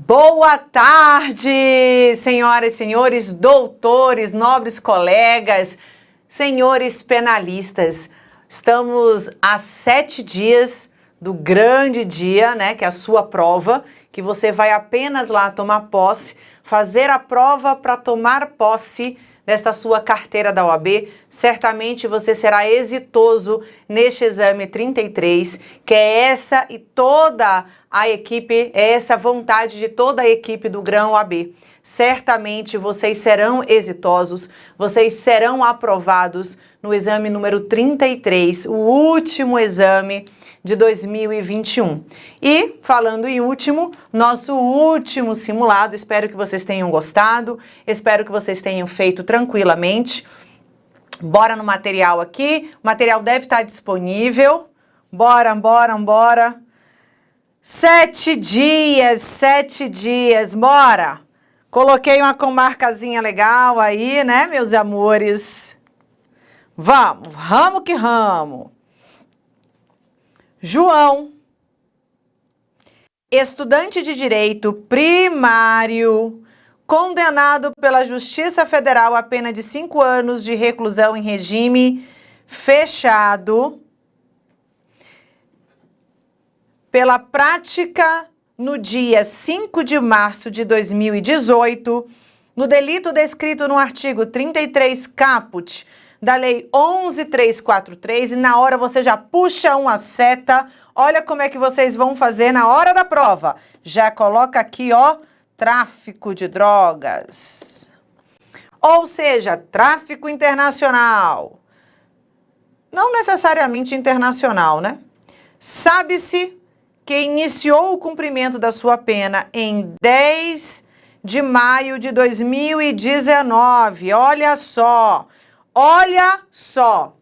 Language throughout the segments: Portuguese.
Boa tarde, senhoras e senhores, doutores, nobres colegas, senhores penalistas. Estamos a sete dias do grande dia, né, que é a sua prova, que você vai apenas lá tomar posse, fazer a prova para tomar posse desta sua carteira da OAB, certamente você será exitoso neste exame 33, que é essa e toda a equipe, é essa vontade de toda a equipe do Grão OAB. Certamente vocês serão exitosos, vocês serão aprovados no exame número 33, o último exame de 2021. E, falando em último, nosso último simulado, espero que vocês tenham gostado, espero que vocês tenham feito tranquilamente. Bora no material aqui, o material deve estar disponível. Bora, bora, bora. Sete dias, sete dias, bora! Coloquei uma comarcazinha legal aí, né, meus amores? Vamos, ramo que ramo. João, estudante de direito primário, condenado pela Justiça Federal a pena de cinco anos de reclusão em regime fechado pela prática no dia 5 de março de 2018, no delito descrito no artigo 33 caput da Lei 11343 e na hora você já puxa uma seta. Olha como é que vocês vão fazer na hora da prova. Já coloca aqui, ó, tráfico de drogas. Ou seja, tráfico internacional. Não necessariamente internacional, né? Sabe-se que iniciou o cumprimento da sua pena em 10 de maio de 2019. Olha só, olha só.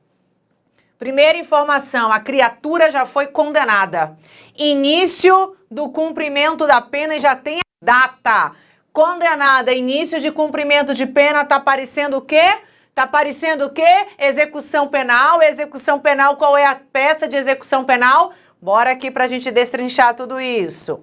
Primeira informação, a criatura já foi condenada. Início do cumprimento da pena e já tem a data. Condenada, início de cumprimento de pena, tá aparecendo o quê? Tá aparecendo o quê? Execução penal. Execução penal, qual é a peça de execução penal? Bora aqui para a gente destrinchar tudo isso.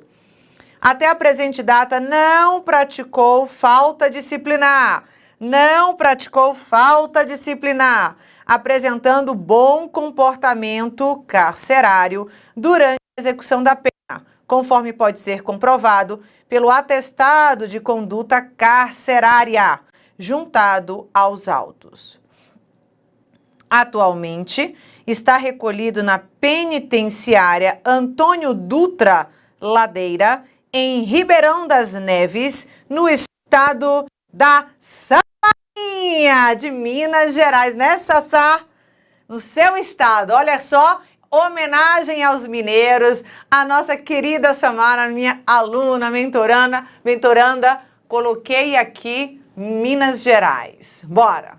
Até a presente data, não praticou falta disciplinar. Não praticou falta disciplinar, apresentando bom comportamento carcerário durante a execução da pena, conforme pode ser comprovado pelo atestado de conduta carcerária, juntado aos autos. Atualmente, está recolhido na penitenciária Antônio Dutra Ladeira, em Ribeirão das Neves, no estado da Samarinha, de Minas Gerais, né, Sassá? No seu estado, olha só, homenagem aos mineiros, a nossa querida Samara, minha aluna, mentoranda, mentoranda, coloquei aqui Minas Gerais. Bora!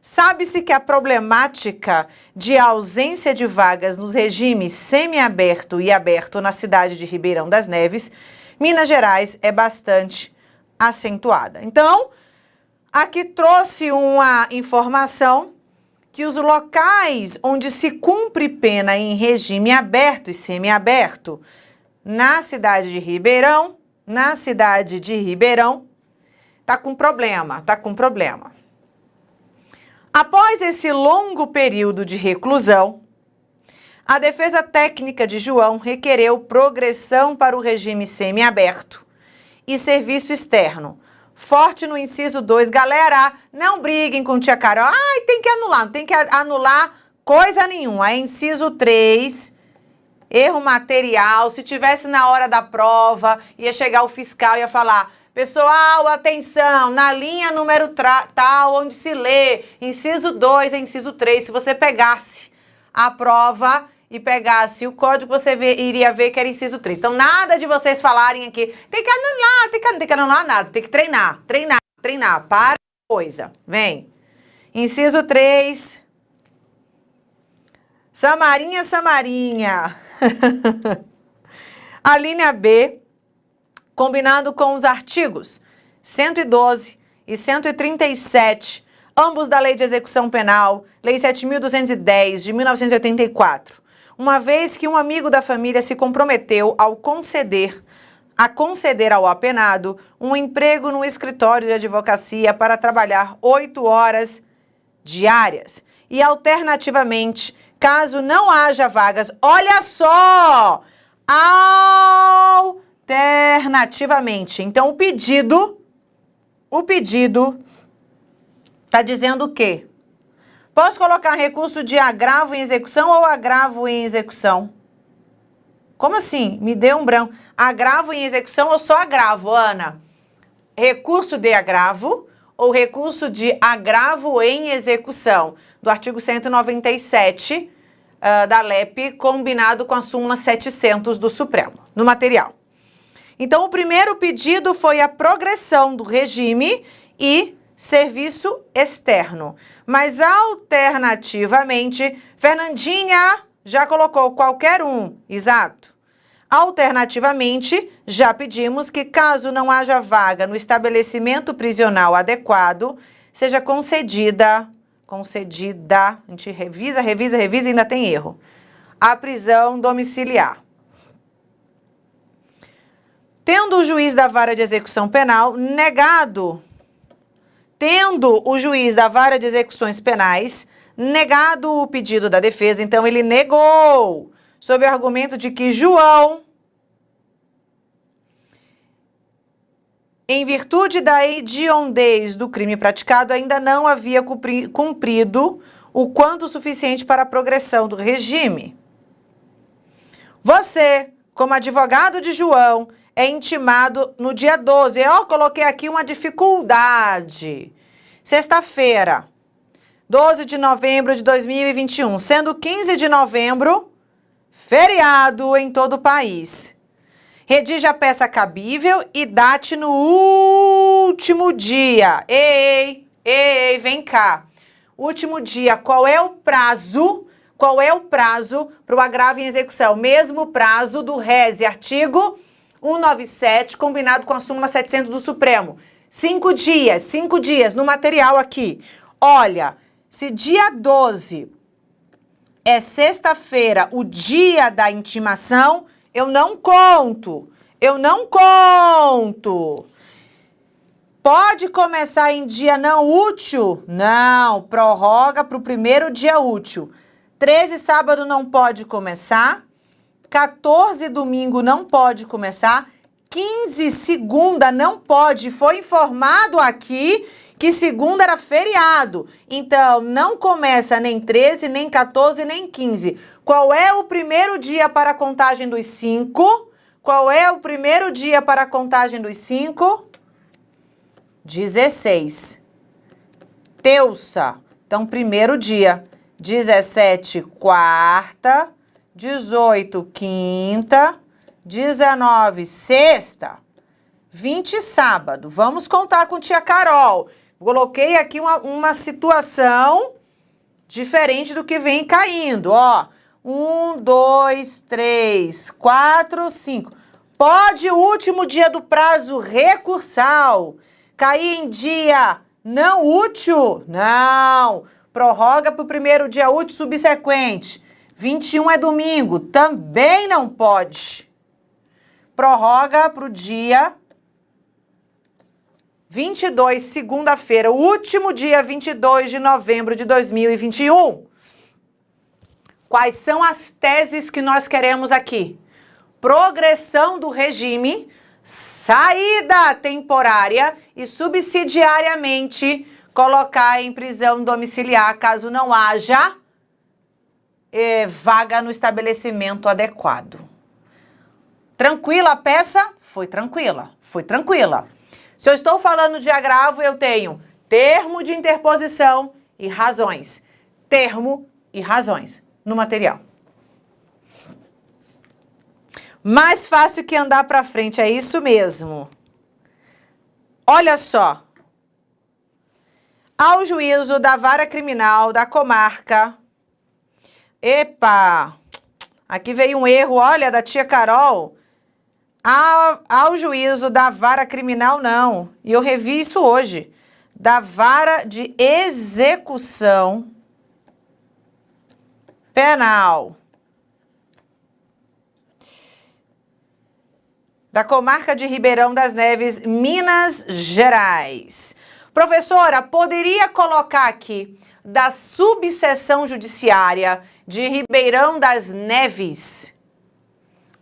Sabe-se que a problemática de ausência de vagas nos regimes semiaberto e aberto na cidade de Ribeirão das Neves, Minas Gerais, é bastante acentuada. Então, aqui trouxe uma informação que os locais onde se cumpre pena em regime aberto e semiaberto, na cidade de Ribeirão, na cidade de Ribeirão, tá com problema, tá com problema. Após esse longo período de reclusão, a defesa técnica de João requereu progressão para o regime semiaberto e serviço externo. Forte no inciso 2. Galera, não briguem com tia Carol. Ai, tem que anular, não tem que anular coisa nenhuma. É inciso 3, erro material. Se tivesse na hora da prova, ia chegar o fiscal e ia falar Pessoal, atenção, na linha número tal, onde se lê, inciso 2 e inciso 3, se você pegasse a prova e pegasse o código, você vê, iria ver que era inciso 3. Então, nada de vocês falarem aqui, tem que anular, tem que, tem que anular nada, tem que treinar, treinar, treinar, para coisa. Vem. Inciso 3. Samarinha, Samarinha. a linha B combinando com os artigos 112 e 137, ambos da Lei de Execução Penal, Lei 7.210, de 1984, uma vez que um amigo da família se comprometeu ao conceder a conceder ao apenado um emprego no escritório de advocacia para trabalhar oito horas diárias. E, alternativamente, caso não haja vagas, olha só! Alternativamente. Então, o pedido, o pedido está dizendo o quê? Posso colocar recurso de agravo em execução ou agravo em execução? Como assim? Me deu um branco. Agravo em execução ou só agravo, Ana? Recurso de agravo ou recurso de agravo em execução, do artigo 197 uh, da LEP, combinado com a súmula 700 do Supremo, no material. Então, o primeiro pedido foi a progressão do regime e serviço externo. Mas, alternativamente, Fernandinha já colocou qualquer um, exato. Alternativamente, já pedimos que, caso não haja vaga no estabelecimento prisional adequado, seja concedida, concedida, a gente revisa, revisa, revisa ainda tem erro, a prisão domiciliar. Tendo o juiz da vara de execução penal negado, tendo o juiz da vara de execuções penais negado o pedido da defesa, então ele negou sob o argumento de que João, em virtude da hediondez do crime praticado, ainda não havia cumprido o quanto suficiente para a progressão do regime. Você, como advogado de João, é intimado no dia 12. Eu coloquei aqui uma dificuldade. Sexta-feira, 12 de novembro de 2021, sendo 15 de novembro feriado em todo o país. Redige a peça cabível e date no último dia. Ei, ei, vem cá. Último dia, qual é o prazo? Qual é o prazo para o agravo em execução? Mesmo prazo do RESE, artigo 197, combinado com a súmula 700 do Supremo. Cinco dias, cinco dias no material aqui. Olha, se dia 12 é sexta-feira, o dia da intimação, eu não conto. Eu não conto. Pode começar em dia não útil? Não, prorroga para o primeiro dia útil. 13 sábado não pode começar. 14 domingo não pode começar. 15 segunda não pode. Foi informado aqui que segunda era feriado. Então, não começa nem 13, nem 14, nem 15. Qual é o primeiro dia para a contagem dos 5? Qual é o primeiro dia para a contagem dos 5? 16. Terça. Então, primeiro dia. 17, quarta. 18, quinta. 19, sexta. 20, sábado. Vamos contar com tia Carol. Coloquei aqui uma, uma situação diferente do que vem caindo, ó. Um, dois, três, quatro, cinco. Pode o último dia do prazo recursal cair em dia não útil? Não. Prorroga para o primeiro dia útil subsequente. 21 é domingo, também não pode. Prorroga para o dia 22, segunda-feira, o último dia 22 de novembro de 2021. Quais são as teses que nós queremos aqui? Progressão do regime, saída temporária e subsidiariamente colocar em prisão domiciliar caso não haja eh, vaga no estabelecimento adequado. Tranquila a peça? Foi tranquila, foi tranquila. Se eu estou falando de agravo, eu tenho termo de interposição e razões. Termo e razões no material. Mais fácil que andar para frente, é isso mesmo. Olha só. Ao juízo da vara criminal da comarca. Epa! Aqui veio um erro, olha, da tia Carol. Ao, ao juízo da vara criminal, não. E eu revi isso hoje. Da vara de execução penal. da comarca de Ribeirão das Neves, Minas Gerais. Professora, poderia colocar aqui da subseção judiciária de Ribeirão das Neves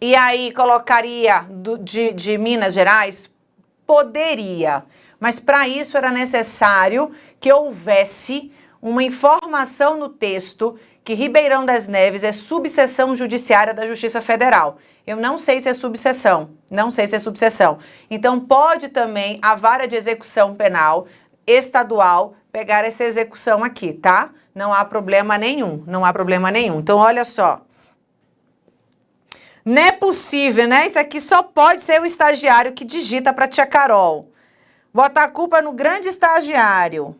e aí colocaria do, de, de Minas Gerais? Poderia, mas para isso era necessário que houvesse uma informação no texto que Ribeirão das Neves é subseção judiciária da Justiça Federal. Eu não sei se é subseção, não sei se é subseção. Então pode também a vara de execução penal estadual pegar essa execução aqui, tá? Não há problema nenhum, não há problema nenhum. Então olha só. Não é possível, né? Isso aqui só pode ser o estagiário que digita para tia Carol. Bota a culpa no grande estagiário.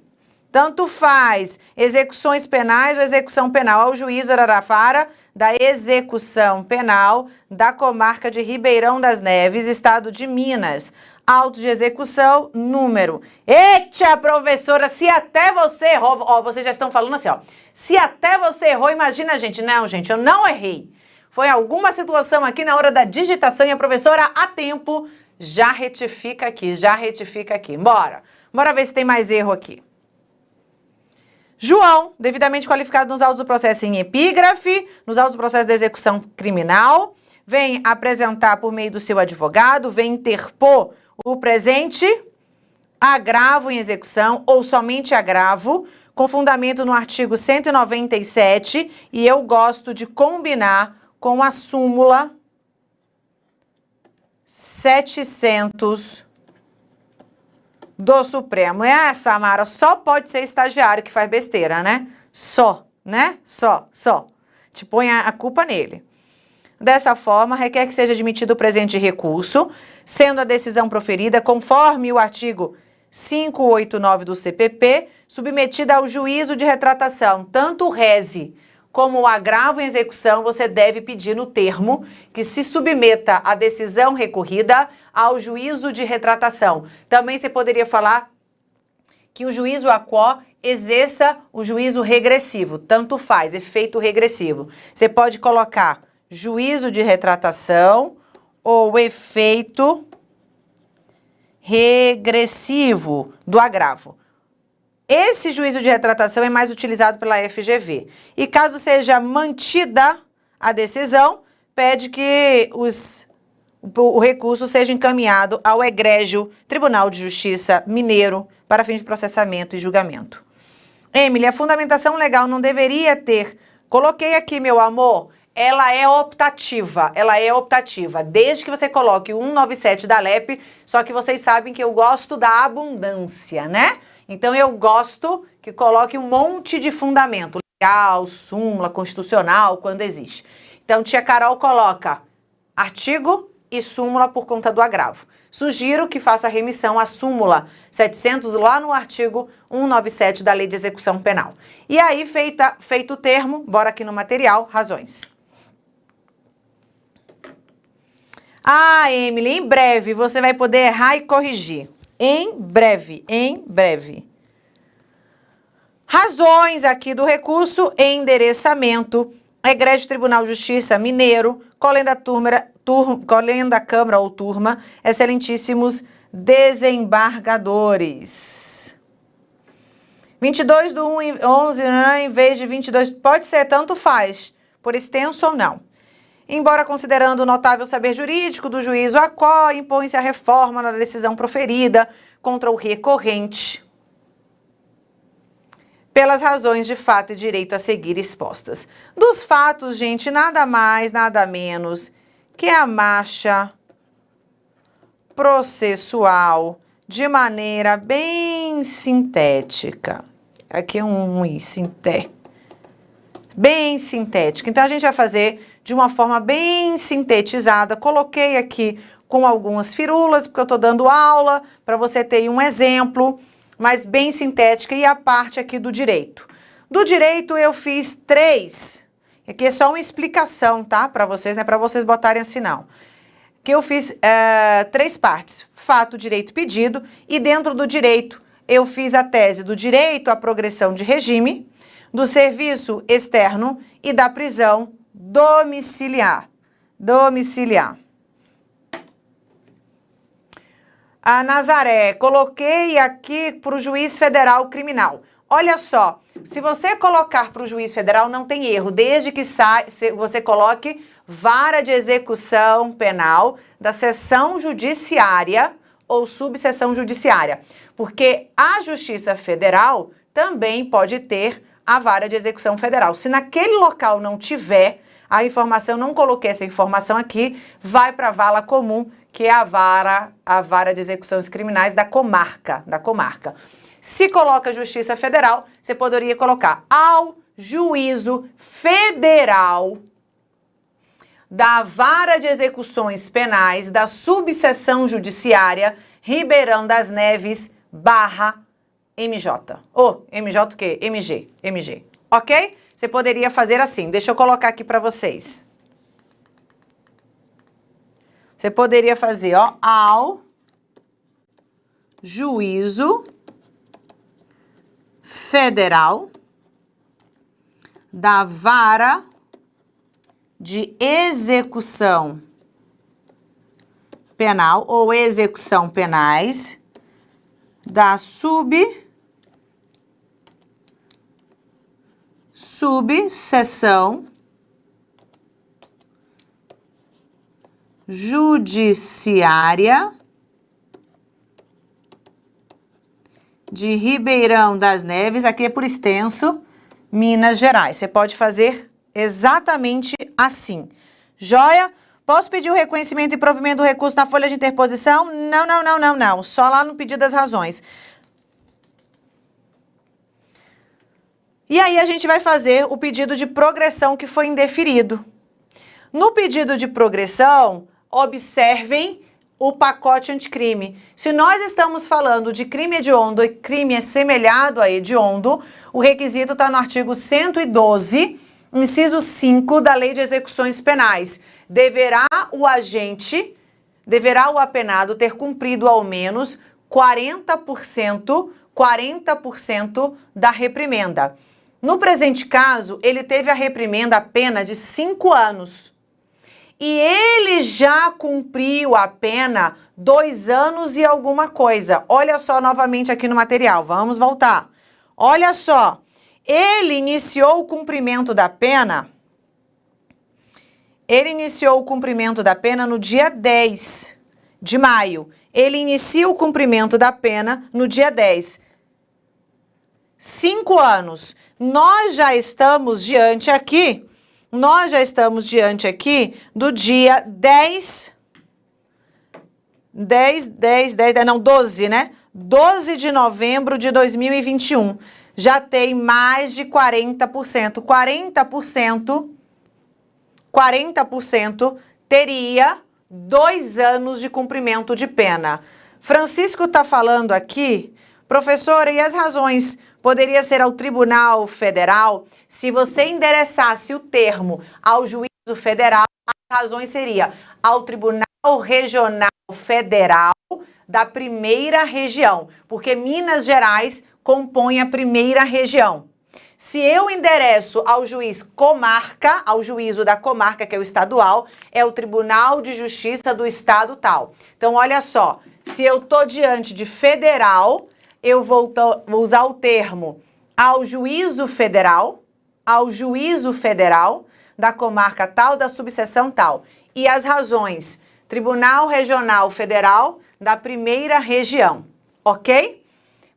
Tanto faz execuções penais ou execução penal ao juiz Ararafara da execução penal da comarca de Ribeirão das Neves, estado de Minas. Auto de execução, número. Eita, professora, se até você errou, ó, vocês já estão falando assim, ó. Se até você errou, imagina, gente. Não, gente, eu não errei. Foi alguma situação aqui na hora da digitação e a professora, a tempo, já retifica aqui, já retifica aqui. Bora. Bora ver se tem mais erro aqui. João, devidamente qualificado nos autos do processo em epígrafe, nos autos do processo de execução criminal, vem apresentar por meio do seu advogado, vem interpor o presente agravo em execução ou somente agravo, com fundamento no artigo 197, e eu gosto de combinar com a súmula 700 do Supremo. É, Samara, só pode ser estagiário que faz besteira, né? Só, né? Só, só. Te põe a, a culpa nele. Dessa forma, requer que seja admitido o presente recurso, sendo a decisão proferida conforme o artigo 589 do CPP, submetida ao juízo de retratação, tanto o reze como o agravo em execução, você deve pedir no termo que se submeta a decisão recorrida ao juízo de retratação. Também você poderia falar que o juízo aquó exerça o juízo regressivo, tanto faz, efeito regressivo. Você pode colocar juízo de retratação ou efeito regressivo do agravo. Esse juízo de retratação é mais utilizado pela FGV. E caso seja mantida a decisão, pede que os o recurso seja encaminhado ao egrégio Tribunal de Justiça Mineiro para fins de processamento e julgamento. Emily, a fundamentação legal não deveria ter... Coloquei aqui, meu amor, ela é optativa, ela é optativa, desde que você coloque o 197 da LEP, só que vocês sabem que eu gosto da abundância, né? Então eu gosto que coloque um monte de fundamento, legal, súmula, constitucional, quando existe. Então tia Carol coloca artigo e súmula por conta do agravo. Sugiro que faça remissão à súmula 700 lá no artigo 197 da Lei de Execução Penal. E aí, feita, feito o termo, bora aqui no material, razões. Ah, Emily, em breve você vai poder errar e corrigir. Em breve, em breve. Razões aqui do recurso, endereçamento, Egrégio Tribunal de Justiça Mineiro, Colenda, turma, tur, Câmara ou Turma, excelentíssimos desembargadores. 22 do 1 11, né, em vez de 22, pode ser, tanto faz, por extenso ou não. Embora considerando o notável saber jurídico do juízo a qual impõe-se a reforma na decisão proferida contra o recorrente, pelas razões de fato e direito a seguir expostas. Dos fatos, gente, nada mais, nada menos que a marcha processual de maneira bem sintética. Aqui é um i, sinté. Bem sintética. Então, a gente vai fazer de uma forma bem sintetizada. Coloquei aqui com algumas firulas, porque eu estou dando aula, para você ter um exemplo mas bem sintética, e a parte aqui do direito. Do direito eu fiz três, aqui é só uma explicação, tá? Para vocês, né? Para vocês botarem assim não. Que eu fiz é, três partes, fato, direito, pedido, e dentro do direito eu fiz a tese do direito à progressão de regime, do serviço externo e da prisão domiciliar. Domiciliar. A Nazaré, coloquei aqui para o juiz federal criminal. Olha só, se você colocar para o juiz federal, não tem erro, desde que sai, você coloque vara de execução penal da seção judiciária ou subseção judiciária, porque a Justiça Federal também pode ter a vara de execução federal. Se naquele local não tiver a informação, não coloquei essa informação aqui, vai para a vala comum, que é a vara, a vara de execuções criminais da comarca, da comarca. Se coloca Justiça Federal, você poderia colocar ao juízo federal da Vara de Execuções Penais da Subseção Judiciária Ribeirão das Neves barra MJ. Ou oh, MJ o quê? MG. MG. Ok? Você poderia fazer assim. Deixa eu colocar aqui para vocês. Você poderia fazer, ó, ao juízo federal da vara de execução penal ou execução penais da sub subseção judiciária de Ribeirão das Neves, aqui é por extenso, Minas Gerais. Você pode fazer exatamente assim. Joia? Posso pedir o reconhecimento e provimento do recurso na folha de interposição? Não, não, não, não, não. Só lá no pedido das razões. E aí a gente vai fazer o pedido de progressão que foi indeferido. No pedido de progressão, observem o pacote anticrime. Se nós estamos falando de crime hediondo e crime assemelhado a hediondo, o requisito está no artigo 112, inciso 5 da Lei de Execuções Penais. Deverá o agente, deverá o apenado ter cumprido ao menos 40%, 40% da reprimenda. No presente caso, ele teve a reprimenda a pena de 5 anos e ele já cumpriu a pena dois anos e alguma coisa. Olha só novamente aqui no material, vamos voltar. Olha só, ele iniciou o cumprimento da pena, ele iniciou o cumprimento da pena no dia 10 de maio. Ele inicia o cumprimento da pena no dia 10. Cinco anos. Nós já estamos diante aqui nós já estamos diante aqui do dia 10, 10, 10, 10, não, 12, né? 12 de novembro de 2021. Já tem mais de 40%. 40%, 40% teria dois anos de cumprimento de pena. Francisco está falando aqui, professora, e as razões poderia ser ao Tribunal Federal, se você endereçasse o termo ao juízo federal, as razões seria ao Tribunal Regional Federal da primeira região, porque Minas Gerais compõe a primeira região. Se eu endereço ao juiz comarca, ao juízo da comarca, que é o estadual, é o Tribunal de Justiça do Estado tal. Então, olha só, se eu tô diante de federal, eu vou, vou usar o termo ao juízo federal, ao juízo federal da comarca tal, da subseção tal. E as razões, Tribunal Regional Federal da primeira região, ok?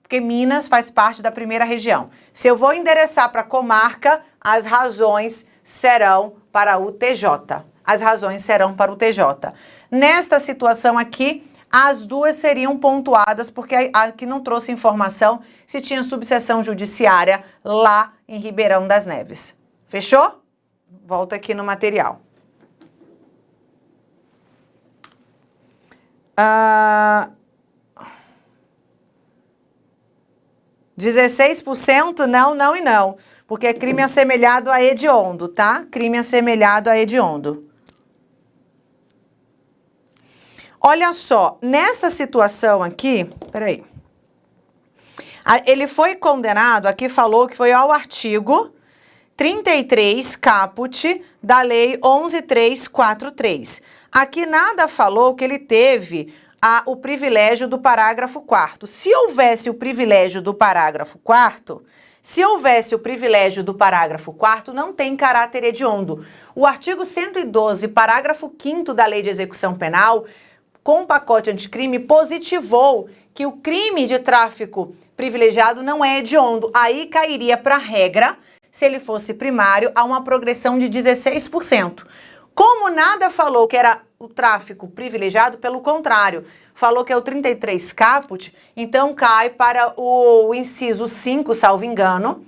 Porque Minas faz parte da primeira região. Se eu vou endereçar para a comarca, as razões serão para o TJ. As razões serão para o TJ. Nesta situação aqui, as duas seriam pontuadas, porque aqui não trouxe informação se tinha subseção judiciária lá em Ribeirão das Neves. Fechou? Volta aqui no material. Ah, 16% não, não e não, porque é crime assemelhado a hediondo, tá? Crime assemelhado a hediondo. Olha só, nessa situação aqui, peraí, ele foi condenado, aqui falou que foi ao artigo 33 caput da lei 11343. Aqui nada falou que ele teve a, o privilégio do parágrafo 4 Se houvesse o privilégio do parágrafo 4 se houvesse o privilégio do parágrafo 4 não tem caráter hediondo. O artigo 112, parágrafo 5 da Lei de Execução Penal, com o pacote anticrime, positivou que o crime de tráfico privilegiado não é hediondo. Aí cairia para a regra, se ele fosse primário, a uma progressão de 16%. Como nada falou que era o tráfico privilegiado, pelo contrário, falou que é o 33 caput, então cai para o inciso 5, salvo engano,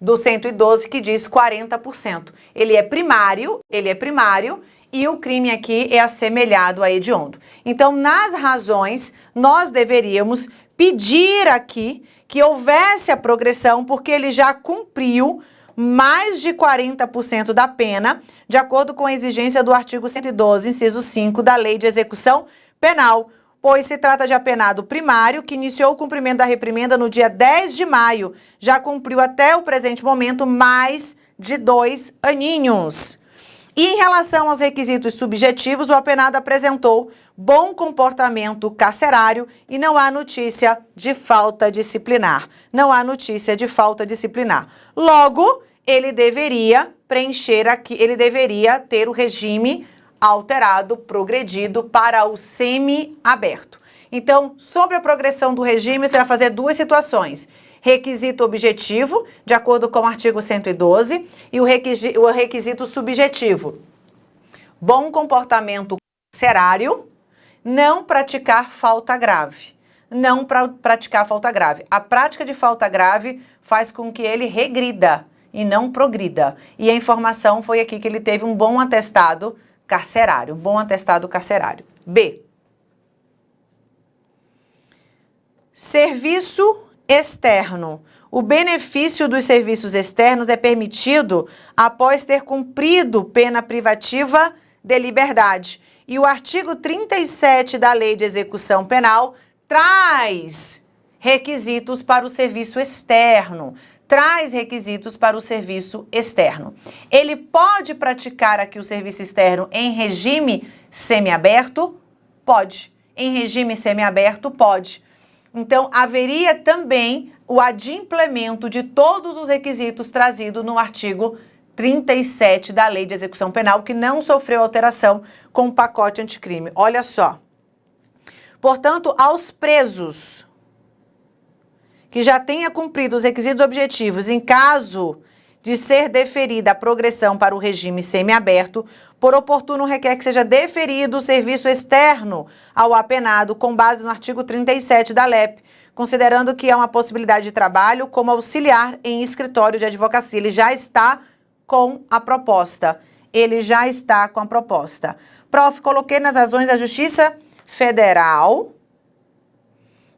do 112, que diz 40%. Ele é primário, ele é primário, e o crime aqui é assemelhado a hediondo. Então, nas razões, nós deveríamos pedir aqui que houvesse a progressão, porque ele já cumpriu mais de 40% da pena, de acordo com a exigência do artigo 112, inciso 5 da Lei de Execução Penal, pois se trata de apenado primário que iniciou o cumprimento da reprimenda no dia 10 de maio, já cumpriu até o presente momento mais de dois aninhos. E em relação aos requisitos subjetivos, o apenado apresentou bom comportamento carcerário e não há notícia de falta disciplinar. Não há notícia de falta disciplinar. Logo, ele deveria preencher aqui, ele deveria ter o regime alterado, progredido para o semi-aberto. Então, sobre a progressão do regime, você vai fazer duas situações. Requisito objetivo, de acordo com o artigo 112, e o requisito, o requisito subjetivo. Bom comportamento carcerário, não praticar falta grave. Não pra praticar falta grave. A prática de falta grave faz com que ele regrida, e não progrida. E a informação foi aqui que ele teve um bom atestado carcerário, bom atestado carcerário. B. Serviço externo. O benefício dos serviços externos é permitido após ter cumprido pena privativa de liberdade. E o artigo 37 da Lei de Execução Penal traz requisitos para o serviço externo traz requisitos para o serviço externo. Ele pode praticar aqui o serviço externo em regime semiaberto? Pode. Em regime semiaberto, pode. Então, haveria também o adimplemento de todos os requisitos trazidos no artigo 37 da Lei de Execução Penal, que não sofreu alteração com o pacote anticrime. Olha só. Portanto, aos presos que já tenha cumprido os requisitos objetivos em caso de ser deferida a progressão para o regime semiaberto, por oportuno requer que seja deferido o serviço externo ao apenado com base no artigo 37 da LEP, considerando que é uma possibilidade de trabalho como auxiliar em escritório de advocacia. Ele já está com a proposta. Ele já está com a proposta. Prof, coloquei nas razões da Justiça Federal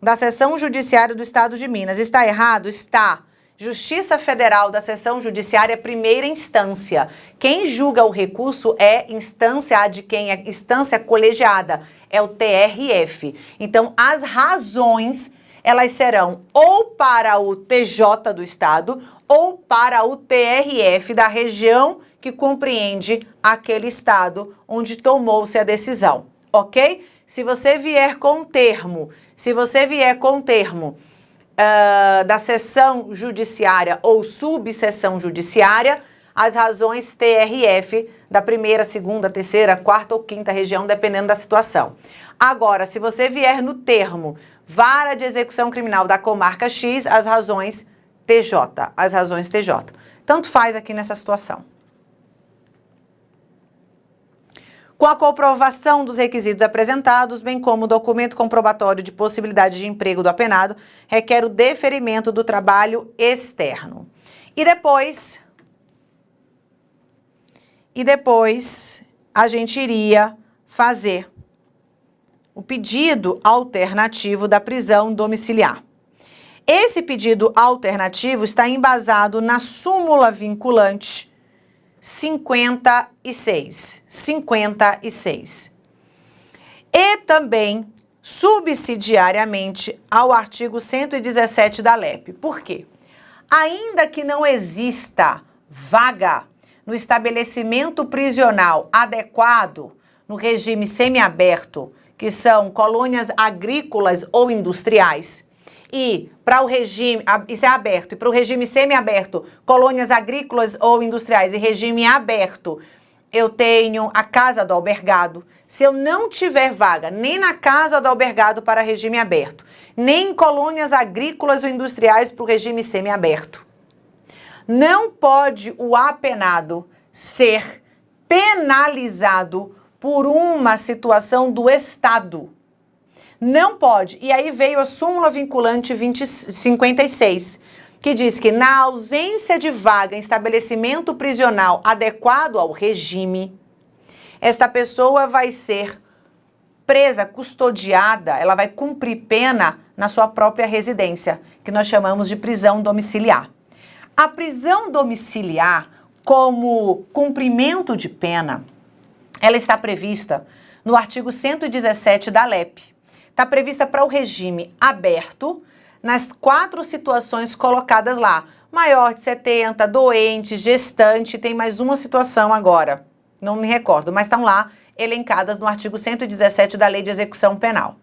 da Seção Judiciária do Estado de Minas. Está errado? Está. Justiça Federal da Seção Judiciária primeira instância. Quem julga o recurso é instância de quem é instância colegiada, é o TRF. Então, as razões, elas serão ou para o TJ do Estado ou para o TRF da região que compreende aquele estado onde tomou-se a decisão, ok? Se você vier com termo se você vier com termo uh, da seção judiciária ou subseção judiciária, as razões TRF da primeira, segunda, terceira, quarta ou quinta região, dependendo da situação. Agora, se você vier no termo vara de execução criminal da comarca X, as razões TJ, as razões TJ. Tanto faz aqui nessa situação. Com a comprovação dos requisitos apresentados, bem como o documento comprobatório de possibilidade de emprego do apenado, requer o deferimento do trabalho externo. E depois, e depois a gente iria fazer o pedido alternativo da prisão domiciliar. Esse pedido alternativo está embasado na súmula vinculante 56. 56. E também subsidiariamente ao artigo 117 da LEP. Por quê? Ainda que não exista vaga no estabelecimento prisional adequado no regime semiaberto que são colônias agrícolas ou industriais, e para o regime, isso é aberto, e para o regime semiaberto, colônias agrícolas ou industriais e regime aberto, eu tenho a casa do albergado. Se eu não tiver vaga nem na casa do albergado para regime aberto, nem em colônias agrícolas ou industriais para o regime semiaberto, não pode o apenado ser penalizado por uma situação do Estado. Não pode. E aí veio a súmula vinculante 2056, que diz que na ausência de vaga em estabelecimento prisional adequado ao regime, esta pessoa vai ser presa, custodiada, ela vai cumprir pena na sua própria residência, que nós chamamos de prisão domiciliar. A prisão domiciliar, como cumprimento de pena, ela está prevista no artigo 117 da LEP, está prevista para o regime aberto nas quatro situações colocadas lá. Maior de 70, doente, gestante, tem mais uma situação agora. Não me recordo, mas estão lá elencadas no artigo 117 da Lei de Execução Penal.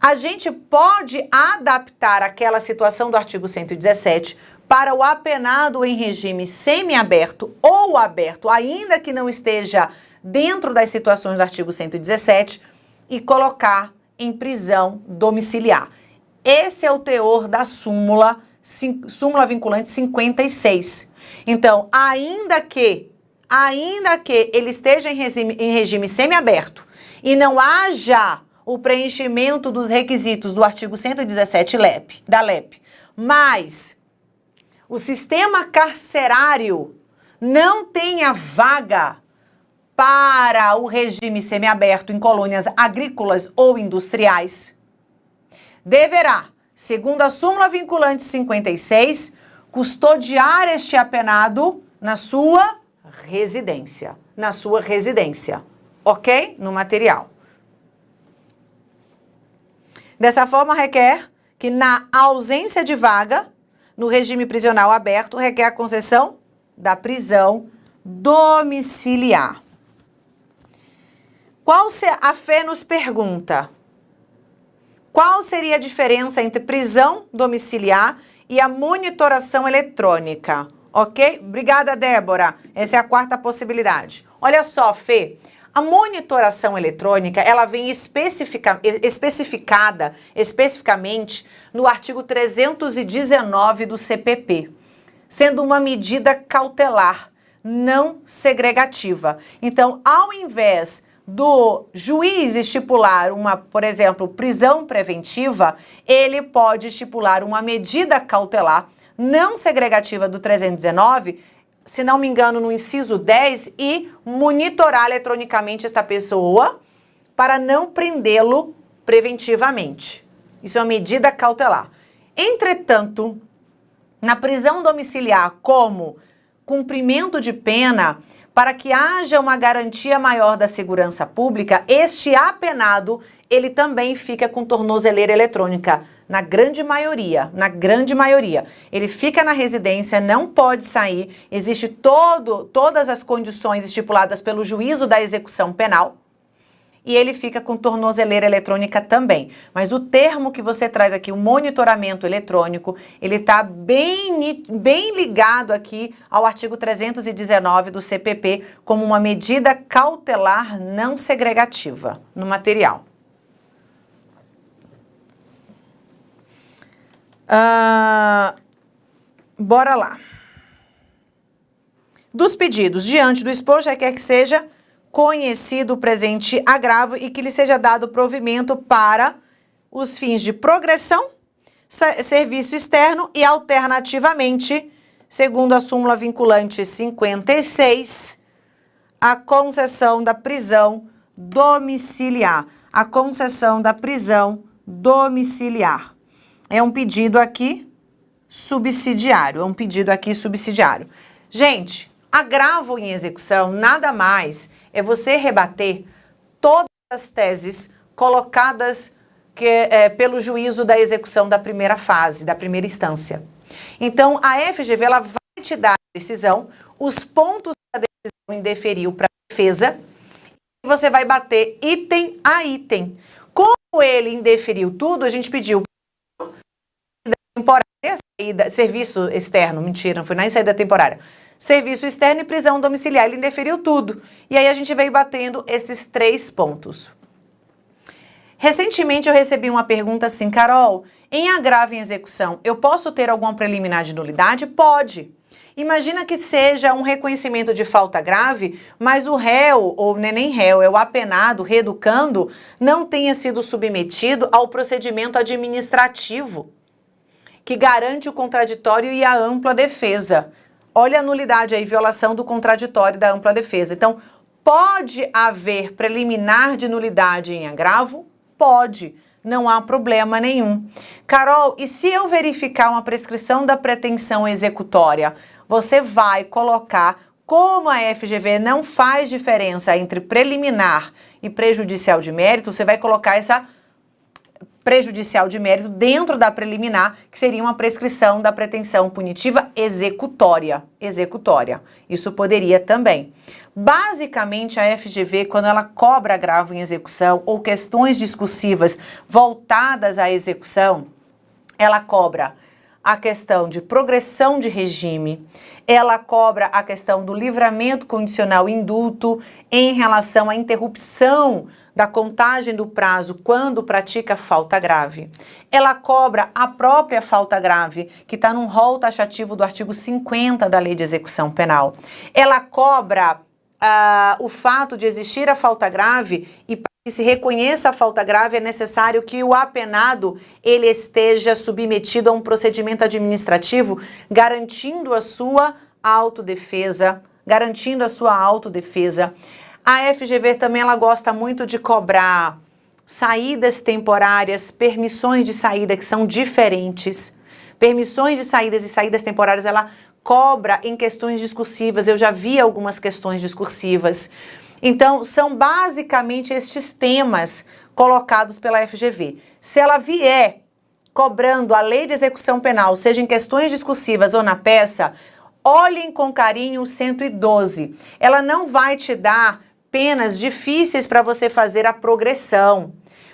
A gente pode adaptar aquela situação do artigo 117 para o apenado em regime semiaberto ou aberto, ainda que não esteja dentro das situações do artigo 117, e colocar em prisão domiciliar. Esse é o teor da súmula, súmula vinculante 56. Então, ainda que, ainda que ele esteja em regime, em regime semiaberto e não haja o preenchimento dos requisitos do artigo 117 LEP, da LEP, mas o sistema carcerário não tenha vaga para o regime semiaberto em colônias agrícolas ou industriais, deverá, segundo a súmula vinculante 56, custodiar este apenado na sua residência, na sua residência, ok? No material. Dessa forma, requer que na ausência de vaga, no regime prisional aberto, requer a concessão da prisão domiciliar. Qual a fé nos pergunta? Qual seria a diferença entre prisão domiciliar e a monitoração eletrônica? Ok? Obrigada, Débora. Essa é a quarta possibilidade. Olha só, Fê. A monitoração eletrônica, ela vem especifica, especificada especificamente no artigo 319 do CPP, sendo uma medida cautelar, não segregativa. Então, ao invés do juiz estipular uma, por exemplo, prisão preventiva, ele pode estipular uma medida cautelar não segregativa do 319, se não me engano, no inciso 10, e monitorar eletronicamente esta pessoa para não prendê-lo preventivamente. Isso é uma medida cautelar. Entretanto, na prisão domiciliar como cumprimento de pena, para que haja uma garantia maior da segurança pública, este apenado, ele também fica com tornozeleira eletrônica, na grande maioria, na grande maioria. Ele fica na residência, não pode sair, existe todo, todas as condições estipuladas pelo juízo da execução penal, e ele fica com tornozeleira eletrônica também. Mas o termo que você traz aqui, o monitoramento eletrônico, ele está bem, bem ligado aqui ao artigo 319 do CPP como uma medida cautelar não segregativa no material. Uh, bora lá. Dos pedidos, diante do exposto, requer que seja conhecido o presente agravo e que lhe seja dado provimento para os fins de progressão, serviço externo e alternativamente, segundo a súmula vinculante 56, a concessão da prisão domiciliar. A concessão da prisão domiciliar. É um pedido aqui subsidiário, é um pedido aqui subsidiário. Gente, agravo em execução nada mais é você rebater todas as teses colocadas que, é, pelo juízo da execução da primeira fase, da primeira instância. Então, a FGV ela vai te dar a decisão, os pontos que a decisão indeferiu para a defesa, você vai bater item a item. Como ele indeferiu tudo, a gente pediu temporária, saída, serviço externo, mentira, não foi nem saída temporária. Serviço externo e prisão domiciliar, ele indeferiu tudo. E aí a gente veio batendo esses três pontos. Recentemente eu recebi uma pergunta assim, Carol, em agravo em execução, eu posso ter alguma preliminar de nulidade? Pode. Imagina que seja um reconhecimento de falta grave, mas o réu, ou nem réu, é o apenado, reeducando, não tenha sido submetido ao procedimento administrativo, que garante o contraditório e a ampla defesa. Olha a nulidade aí, violação do contraditório da ampla defesa. Então, pode haver preliminar de nulidade em agravo? Pode não há problema nenhum. Carol, e se eu verificar uma prescrição da pretensão executória, você vai colocar como a FGV não faz diferença entre preliminar e prejudicial de mérito, você vai colocar essa prejudicial de mérito dentro da preliminar, que seria uma prescrição da pretensão punitiva executória. Executória. Isso poderia também. Basicamente, a FGV, quando ela cobra agravo em execução ou questões discursivas voltadas à execução, ela cobra a questão de progressão de regime, ela cobra a questão do livramento condicional indulto em relação à interrupção da contagem do prazo quando pratica falta grave. Ela cobra a própria falta grave, que está no rol taxativo do artigo 50 da Lei de Execução Penal. Ela cobra uh, o fato de existir a falta grave e que se reconheça a falta grave, é necessário que o apenado ele esteja submetido a um procedimento administrativo garantindo a sua autodefesa, garantindo a sua autodefesa. A FGV também ela gosta muito de cobrar saídas temporárias, permissões de saída que são diferentes. Permissões de saídas e saídas temporárias ela cobra em questões discursivas. Eu já vi algumas questões discursivas. Então, são basicamente estes temas colocados pela FGV. Se ela vier cobrando a lei de execução penal, seja em questões discursivas ou na peça, olhem com carinho o 112. Ela não vai te dar penas difíceis para você fazer a progressão.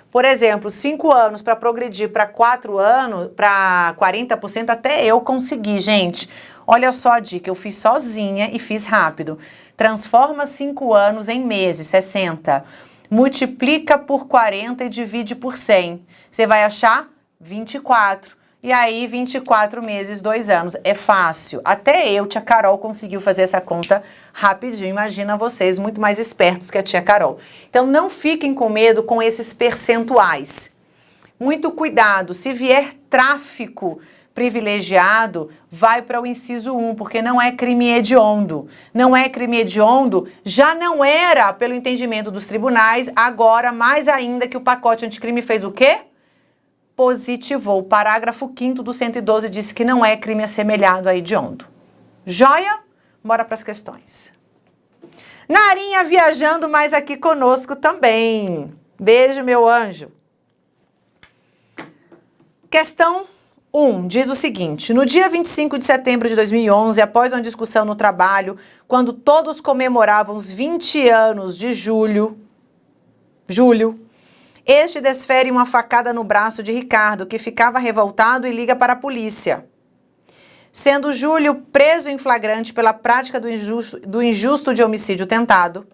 Por exemplo, cinco anos para progredir para quatro anos, para 40%, até eu consegui, gente. Olha só a dica, eu fiz sozinha e fiz rápido. Transforma 5 anos em meses, 60. Multiplica por 40 e divide por 100. Você vai achar 24. E aí, 24 meses, 2 anos. É fácil. Até eu, tia Carol, conseguiu fazer essa conta rapidinho. Imagina vocês, muito mais espertos que a tia Carol. Então, não fiquem com medo com esses percentuais. Muito cuidado. Se vier tráfico privilegiado vai para o inciso 1, porque não é crime hediondo. Não é crime hediondo, já não era pelo entendimento dos tribunais, agora mais ainda que o pacote anticrime fez o quê? Positivou. O parágrafo 5 do 112 disse que não é crime assemelhado a hediondo. Joia? Bora para as questões. Narinha viajando mais aqui conosco também. Beijo, meu anjo. Questão 1 diz o seguinte, no dia 25 de setembro de 2011, após uma discussão no trabalho, quando todos comemoravam os 20 anos de Júlio, Júlio, este desfere uma facada no braço de Ricardo, que ficava revoltado e liga para a polícia. Sendo Júlio preso em flagrante pela prática do injusto, do injusto de homicídio tentado,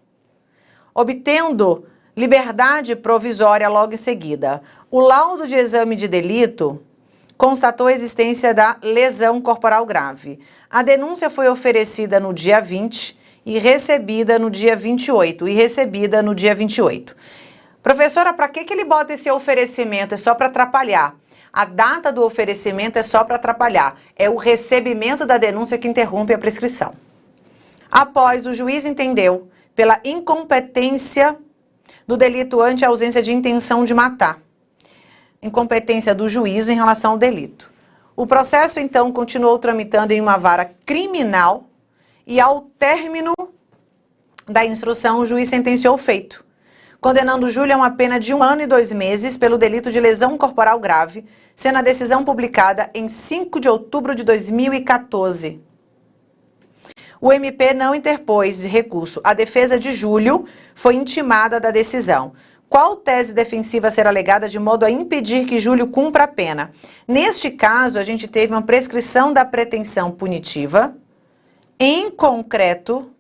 obtendo liberdade provisória logo em seguida. O laudo de exame de delito constatou a existência da lesão corporal grave. A denúncia foi oferecida no dia 20 e recebida no dia 28, e recebida no dia 28. Professora, para que, que ele bota esse oferecimento? É só para atrapalhar. A data do oferecimento é só para atrapalhar. É o recebimento da denúncia que interrompe a prescrição. Após, o juiz entendeu pela incompetência do delito ante ausência de intenção de matar incompetência do juízo em relação ao delito. O processo, então, continuou tramitando em uma vara criminal e, ao término da instrução, o juiz sentenciou o feito, condenando Júlia a uma pena de um ano e dois meses pelo delito de lesão corporal grave, sendo a decisão publicada em 5 de outubro de 2014. O MP não interpôs de recurso. A defesa de Júlio foi intimada da decisão. Qual tese defensiva será alegada de modo a impedir que Júlio cumpra a pena? Neste caso, a gente teve uma prescrição da pretensão punitiva, em concreto,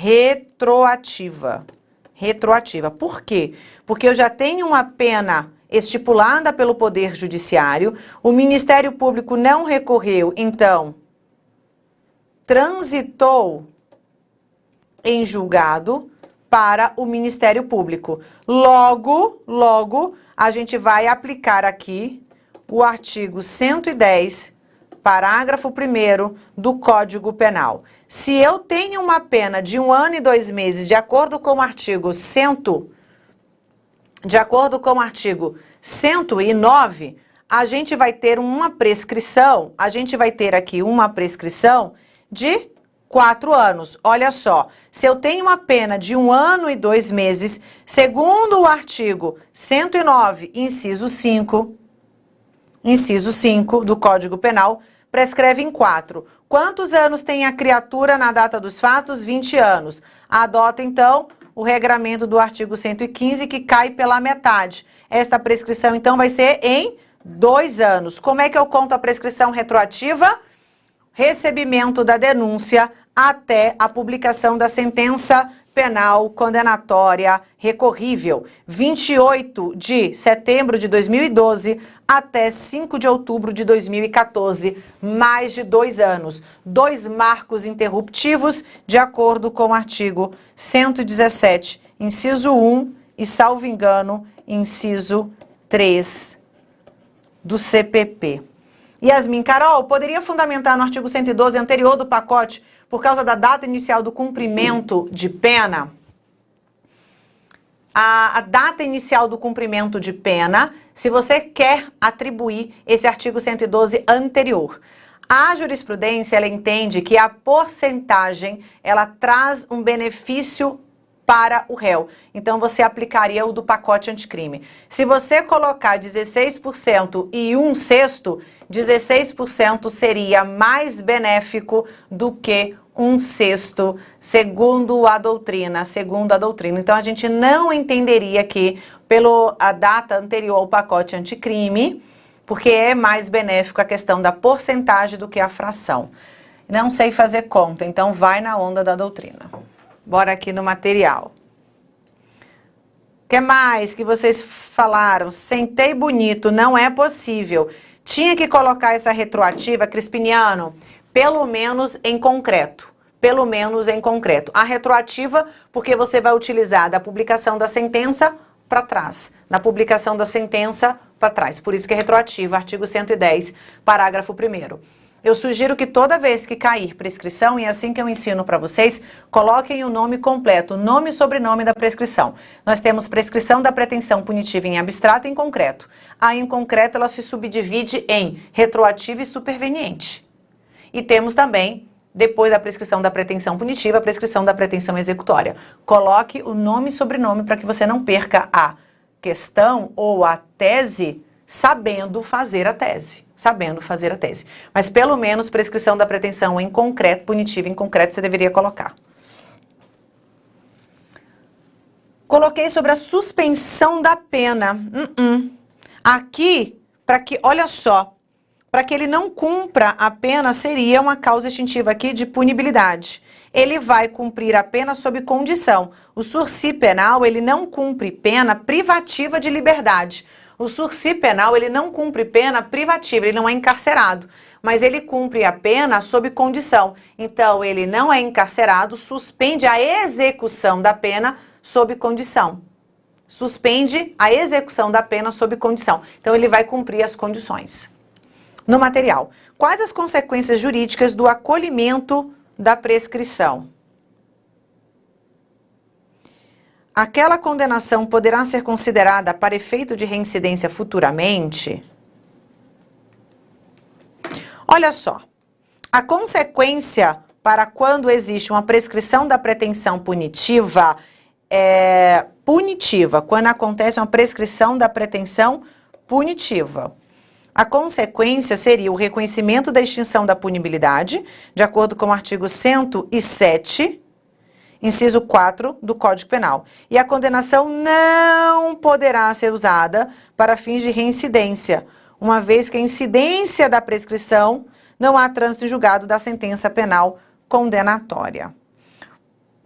retroativa. Retroativa. Por quê? Porque eu já tenho uma pena estipulada pelo Poder Judiciário, o Ministério Público não recorreu, então transitou em julgado para o Ministério Público. Logo, logo, a gente vai aplicar aqui o artigo 110, parágrafo 1 do Código Penal. Se eu tenho uma pena de um ano e dois meses, de acordo com o artigo 100, de acordo com o artigo 109, a gente vai ter uma prescrição, a gente vai ter aqui uma prescrição de quatro anos. Olha só, se eu tenho uma pena de um ano e dois meses, segundo o artigo 109, inciso 5, inciso 5 do Código Penal, prescreve em quatro. Quantos anos tem a criatura na data dos fatos? 20 anos. Adota, então, o regramento do artigo 115, que cai pela metade. Esta prescrição, então, vai ser em dois anos. Como é que eu conto a prescrição retroativa? Recebimento da denúncia até a publicação da sentença penal condenatória recorrível, 28 de setembro de 2012 até 5 de outubro de 2014, mais de dois anos. Dois marcos interruptivos, de acordo com o artigo 117, inciso 1 e, salvo engano, inciso 3 do CPP. Yasmin Carol, poderia fundamentar no artigo 112 anterior do pacote por causa da data inicial do cumprimento de pena, a, a, data inicial do cumprimento de pena, se você quer atribuir esse artigo 112 anterior. A jurisprudência, ela entende que a porcentagem, ela traz um benefício para o réu. Então, você aplicaria o do pacote anticrime. Se você colocar 16% e um sexto, 16% seria mais benéfico do que um sexto, segundo a doutrina, segundo a doutrina. Então, a gente não entenderia que, pela data anterior ao pacote anticrime, porque é mais benéfico a questão da porcentagem do que a fração. Não sei fazer conta, então vai na onda da doutrina. Bora aqui no material. O que mais que vocês falaram? Sentei bonito, não é possível. Tinha que colocar essa retroativa, Crispiniano, pelo menos em concreto. Pelo menos em concreto. A retroativa, porque você vai utilizar da publicação da sentença para trás. Na publicação da sentença para trás. Por isso que é retroativa, artigo 110, parágrafo 1 eu sugiro que toda vez que cair prescrição, e é assim que eu ensino para vocês, coloquem o nome completo, nome e sobrenome da prescrição. Nós temos prescrição da pretensão punitiva em abstrato e em concreto. A em concreto ela se subdivide em retroativa e superveniente. E temos também, depois da prescrição da pretensão punitiva, a prescrição da pretensão executória. Coloque o nome e sobrenome para que você não perca a questão ou a tese sabendo fazer a tese sabendo fazer a tese. Mas pelo menos prescrição da pretensão em concreto, punitiva em concreto, você deveria colocar. Coloquei sobre a suspensão da pena. Uh -uh. Aqui, para que, olha só, para que ele não cumpra a pena, seria uma causa extintiva aqui de punibilidade. Ele vai cumprir a pena sob condição. O sursi penal, ele não cumpre pena privativa de liberdade. O sursi penal, ele não cumpre pena privativa, ele não é encarcerado, mas ele cumpre a pena sob condição. Então, ele não é encarcerado, suspende a execução da pena sob condição. Suspende a execução da pena sob condição. Então, ele vai cumprir as condições. No material, quais as consequências jurídicas do acolhimento da prescrição? aquela condenação poderá ser considerada para efeito de reincidência futuramente? Olha só, a consequência para quando existe uma prescrição da pretensão punitiva é punitiva, quando acontece uma prescrição da pretensão punitiva. A consequência seria o reconhecimento da extinção da punibilidade, de acordo com o artigo 107, inciso 4 do Código Penal. E a condenação não poderá ser usada para fins de reincidência, uma vez que a incidência da prescrição não há trânsito julgado da sentença penal condenatória.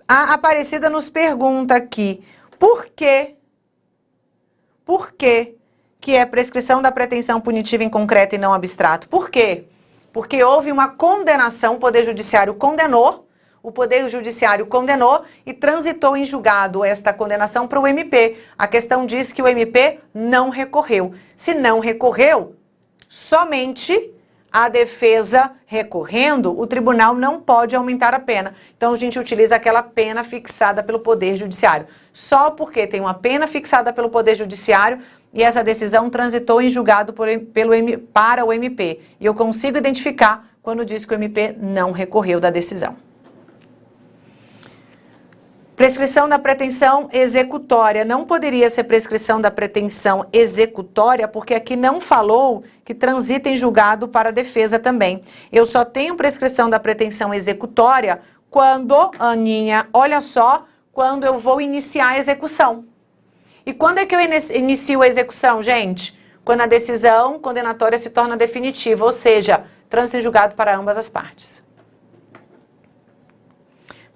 A Aparecida nos pergunta aqui, por que, por que que é prescrição da pretensão punitiva em concreto e não abstrato. Por quê? Porque houve uma condenação, o Poder Judiciário condenou, o Poder Judiciário condenou e transitou em julgado esta condenação para o MP. A questão diz que o MP não recorreu. Se não recorreu, somente a defesa recorrendo, o tribunal não pode aumentar a pena. Então a gente utiliza aquela pena fixada pelo Poder Judiciário. Só porque tem uma pena fixada pelo Poder Judiciário, e essa decisão transitou em julgado por, pelo, para o MP. E eu consigo identificar quando diz que o MP não recorreu da decisão. Prescrição da pretensão executória. Não poderia ser prescrição da pretensão executória, porque aqui não falou que transita em julgado para a defesa também. Eu só tenho prescrição da pretensão executória quando, Aninha, olha só, quando eu vou iniciar a execução. E quando é que eu inicio a execução, gente? Quando a decisão condenatória se torna definitiva, ou seja, trânsito em julgado para ambas as partes.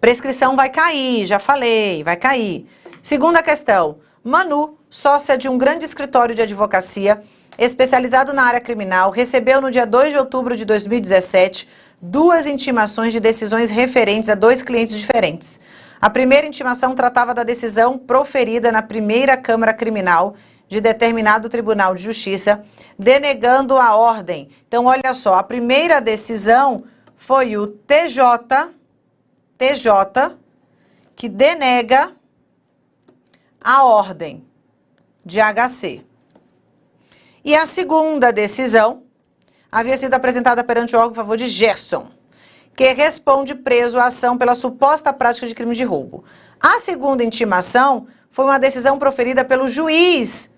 Prescrição vai cair, já falei, vai cair. Segunda questão. Manu, sócia de um grande escritório de advocacia, especializado na área criminal, recebeu no dia 2 de outubro de 2017 duas intimações de decisões referentes a dois clientes diferentes. A primeira intimação tratava da decisão proferida na primeira Câmara Criminal de determinado Tribunal de Justiça, denegando a ordem. Então, olha só, a primeira decisão foi o TJ, TJ, que denega a ordem de HC. E a segunda decisão havia sido apresentada perante o órgão a favor de Gerson que responde preso à ação pela suposta prática de crime de roubo. A segunda intimação foi uma decisão proferida pelo juiz,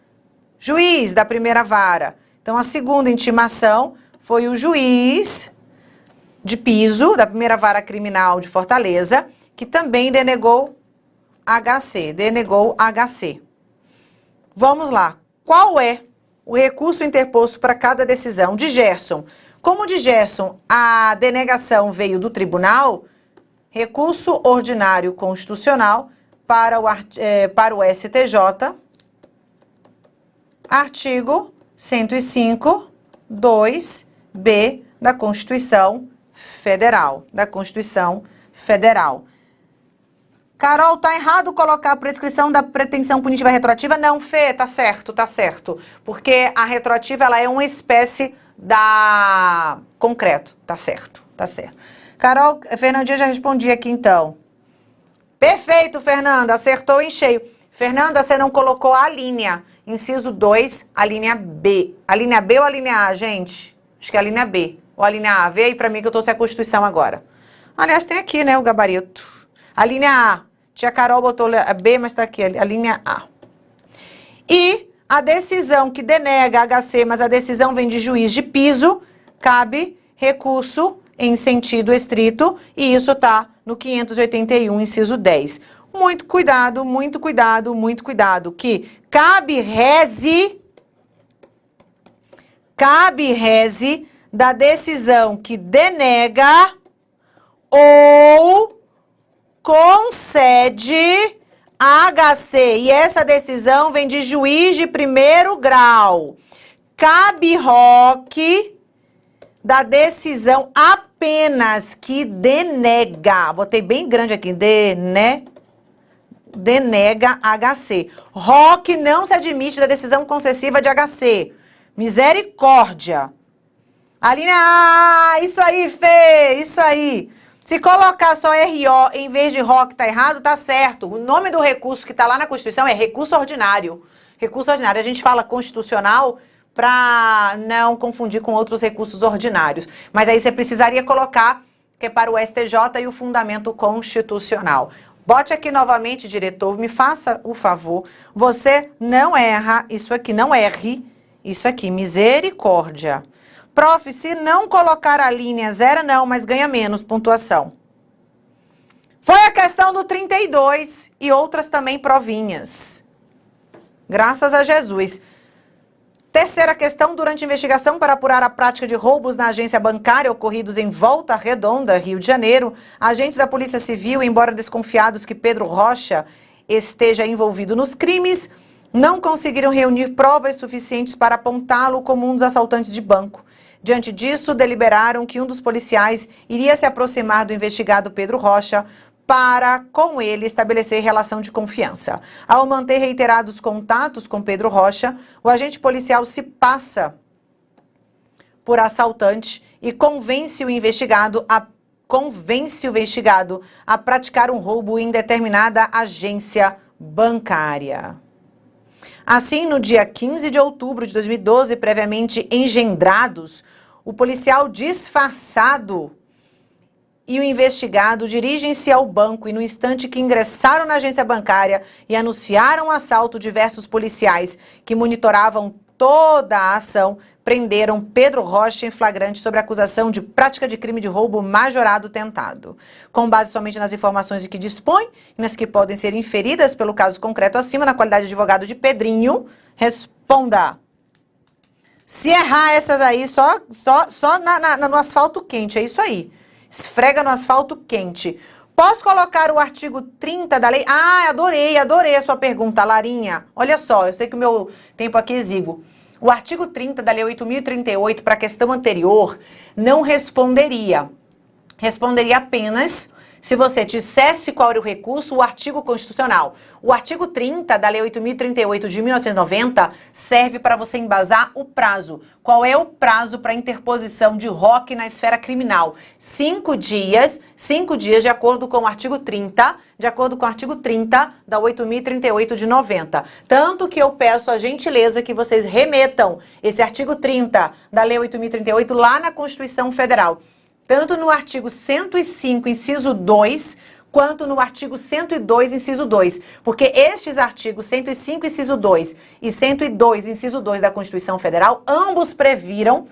juiz da primeira vara. Então, a segunda intimação foi o juiz de piso da primeira vara criminal de Fortaleza, que também denegou HC, denegou HC. Vamos lá. Qual é o recurso interposto para cada decisão de Gerson? Como de Gerson, a denegação veio do tribunal, recurso ordinário constitucional para o, é, para o STJ, artigo 105, 2b da Constituição Federal, da Constituição Federal. Carol, tá errado colocar a prescrição da pretensão punitiva retroativa? Não, Fê, tá certo, tá certo. Porque a retroativa, ela é uma espécie da concreto. Tá certo, tá certo. Carol, Fernandinha já respondi aqui então. Perfeito, Fernanda, acertou em cheio. Fernanda, você não colocou a linha. Inciso 2, a linha B. A linha B ou a linha A, gente? Acho que é a linha B. Ou a linha A. Vê aí pra mim que eu tô sem a Constituição agora. Aliás, tem aqui, né, o gabarito. A linha A. Tia Carol botou a B, mas tá aqui, a linha A. E a decisão que denega HC, mas a decisão vem de juiz de piso, cabe recurso em sentido estrito, e isso está no 581, inciso 10. Muito cuidado, muito cuidado, muito cuidado, que cabe reze, cabe reze da decisão que denega ou concede HC, e essa decisão vem de juiz de primeiro grau. Cabe roque da decisão apenas que denega. Botei bem grande aqui, dene, denega HC. Roque não se admite da decisão concessiva de HC. Misericórdia. Aline, ah, isso aí, Fê, isso aí. Se colocar só RO em vez de RO que está errado, tá certo. O nome do recurso que está lá na Constituição é recurso ordinário. Recurso ordinário. A gente fala constitucional para não confundir com outros recursos ordinários. Mas aí você precisaria colocar que é para o STJ e o fundamento constitucional. Bote aqui novamente, diretor, me faça o favor. Você não erra, isso aqui não erre, Isso aqui, misericórdia. Prof, se não colocar a linha zero, não, mas ganha menos pontuação. Foi a questão do 32 e outras também provinhas. Graças a Jesus. Terceira questão, durante investigação para apurar a prática de roubos na agência bancária ocorridos em Volta Redonda, Rio de Janeiro, agentes da Polícia Civil, embora desconfiados que Pedro Rocha esteja envolvido nos crimes, não conseguiram reunir provas suficientes para apontá-lo como um dos assaltantes de banco. Diante disso, deliberaram que um dos policiais iria se aproximar do investigado Pedro Rocha para, com ele, estabelecer relação de confiança. Ao manter reiterados contatos com Pedro Rocha, o agente policial se passa por assaltante e convence o investigado a convence o investigado a praticar um roubo em determinada agência bancária. Assim, no dia 15 de outubro de 2012, previamente engendrados, o policial disfarçado e o investigado dirigem-se ao banco e no instante que ingressaram na agência bancária e anunciaram o assalto, diversos policiais que monitoravam toda a ação prenderam Pedro Rocha em flagrante sobre acusação de prática de crime de roubo majorado tentado. Com base somente nas informações de que dispõe e nas que podem ser inferidas pelo caso concreto acima, na qualidade de advogado de Pedrinho, responda. Se errar essas aí, só, só, só na, na, no asfalto quente, é isso aí esfrega no asfalto quente. Posso colocar o artigo 30 da lei? Ah, adorei, adorei a sua pergunta, Larinha. Olha só, eu sei que o meu tempo aqui é exíguo. O artigo 30 da lei 8.038, para a questão anterior, não responderia. Responderia apenas se você dissesse qual era o recurso, o artigo constitucional. O artigo 30 da Lei 8.038 de 1990 serve para você embasar o prazo. Qual é o prazo para interposição de ROC na esfera criminal? Cinco dias, cinco dias de acordo com o artigo 30, de acordo com o artigo 30 da 8.038 de 90. Tanto que eu peço a gentileza que vocês remetam esse artigo 30 da Lei 8.038 lá na Constituição Federal tanto no artigo 105, inciso 2, quanto no artigo 102, inciso 2. Porque estes artigos 105, inciso 2 e 102, inciso 2 da Constituição Federal, ambos previram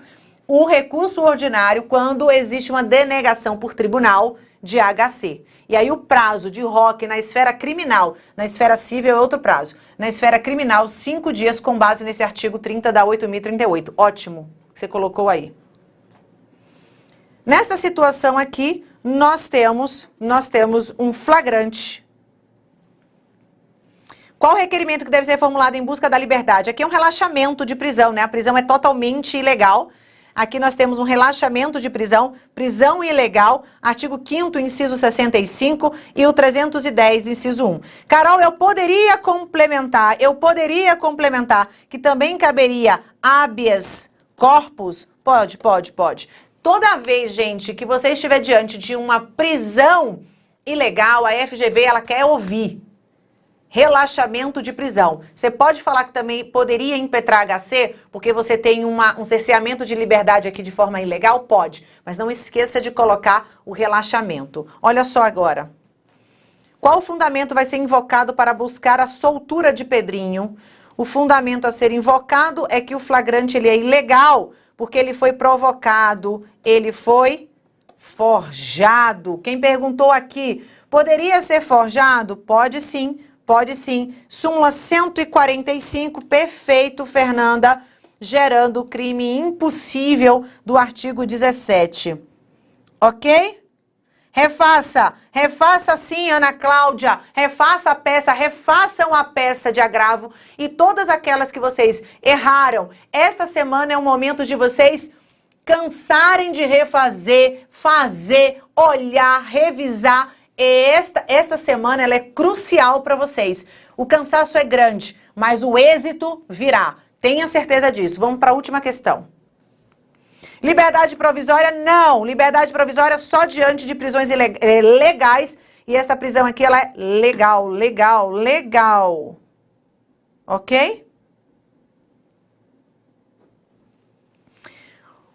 o recurso ordinário quando existe uma denegação por tribunal de HC. E aí o prazo de ROC na esfera criminal, na esfera civil é outro prazo. Na esfera criminal, cinco dias com base nesse artigo 30 da 8.038. Ótimo, que você colocou aí. Nesta situação aqui, nós temos, nós temos um flagrante. Qual o requerimento que deve ser formulado em busca da liberdade? Aqui é um relaxamento de prisão, né? A prisão é totalmente ilegal. Aqui nós temos um relaxamento de prisão, prisão ilegal, artigo 5º, inciso 65 e o 310, inciso 1. Carol, eu poderia complementar, eu poderia complementar que também caberia habeas corpus? Pode, pode, pode. Toda vez, gente, que você estiver diante de uma prisão ilegal, a FGV ela quer ouvir relaxamento de prisão. Você pode falar que também poderia impetrar HC, porque você tem uma, um cerceamento de liberdade aqui de forma ilegal? Pode, mas não esqueça de colocar o relaxamento. Olha só agora. Qual fundamento vai ser invocado para buscar a soltura de Pedrinho? O fundamento a ser invocado é que o flagrante ele é ilegal, porque ele foi provocado, ele foi forjado. Quem perguntou aqui, poderia ser forjado? Pode sim, pode sim. Súmula 145, perfeito, Fernanda, gerando o crime impossível do artigo 17. Ok? Refaça, refaça sim, Ana Cláudia, refaça a peça, refaçam a peça de agravo e todas aquelas que vocês erraram. Esta semana é o momento de vocês cansarem de refazer, fazer, olhar, revisar. E esta, esta semana ela é crucial para vocês. O cansaço é grande, mas o êxito virá. Tenha certeza disso. Vamos para a última questão. Liberdade provisória, não. Liberdade provisória só diante de prisões eh, legais. E essa prisão aqui, ela é legal, legal, legal. Ok?